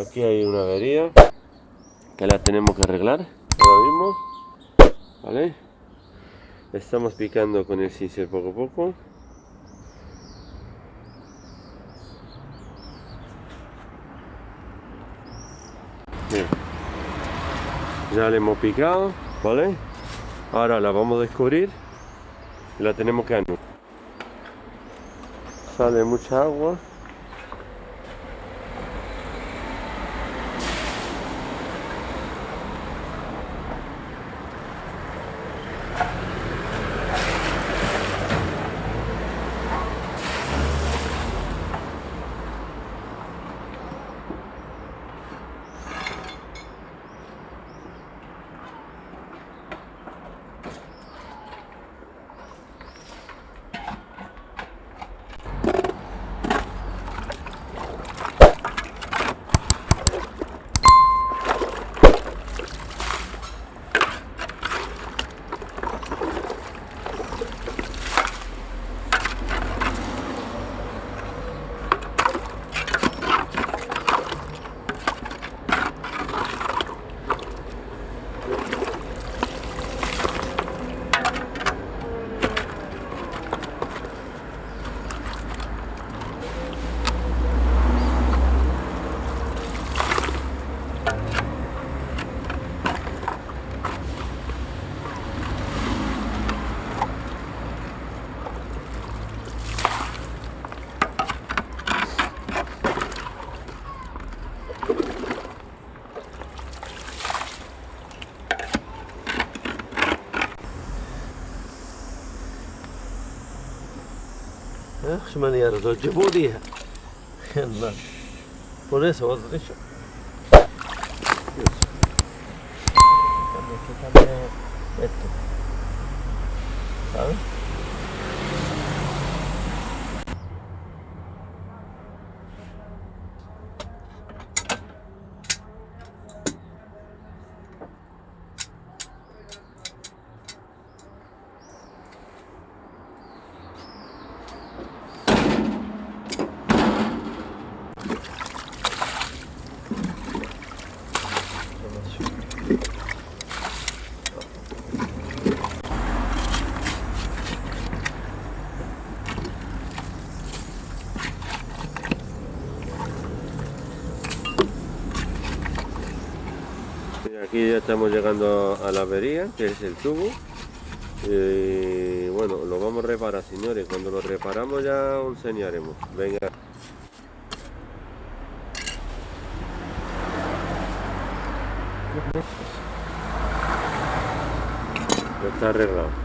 Aquí hay una avería que la tenemos que arreglar ahora mismo. ¿Vale? Estamos picando con el cincel poco a poco. Bien. Ya le hemos picado, ¿vale? Ahora la vamos a descubrir y la tenemos que anular. Sale mucha agua. اخش من يرزو جيبونيها يلا بوليس وضع شو ¿Sabes? Y Aquí ya estamos llegando a la avería, que es el tubo. Y bueno, lo vamos a reparar, señores. Cuando lo reparamos ya os enseñaremos. Venga. Está arreglado.